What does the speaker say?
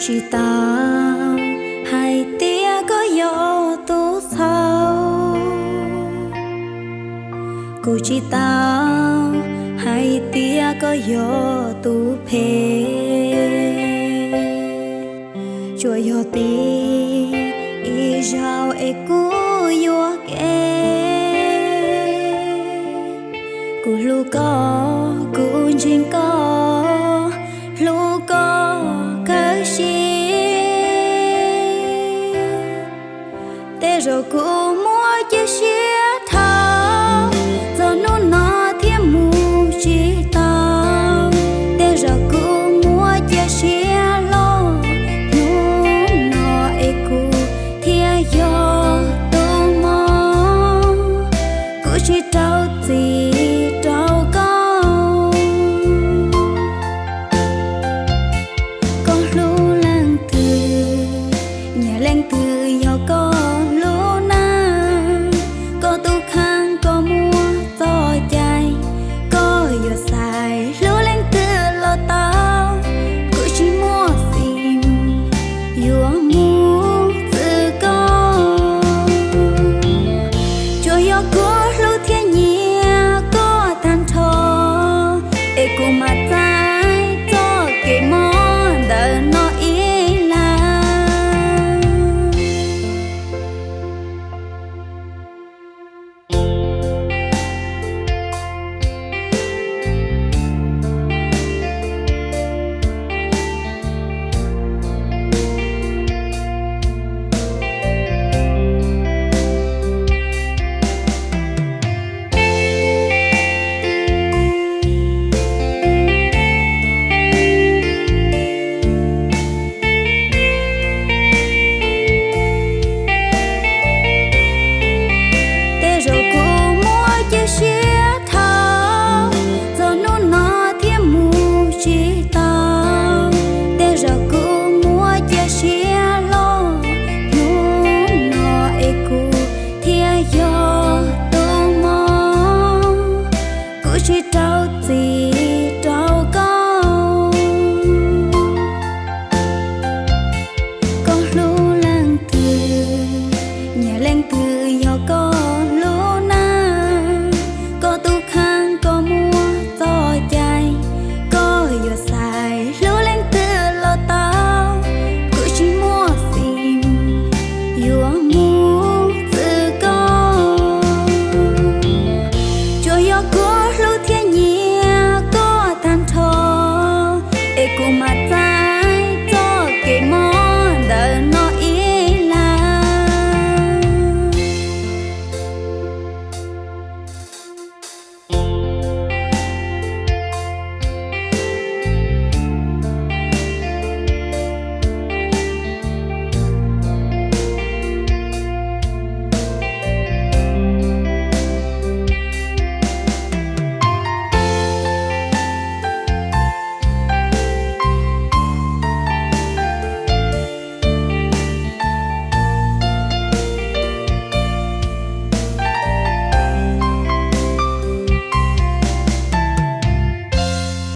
chỉ ta hai tia có dấu tu sao cô chỉ ta hai tia có dấu tu phê. Chùa yo ti, y giao e cú yo kê. Cú lu có, cú jin có, lu có chi te jo como 去找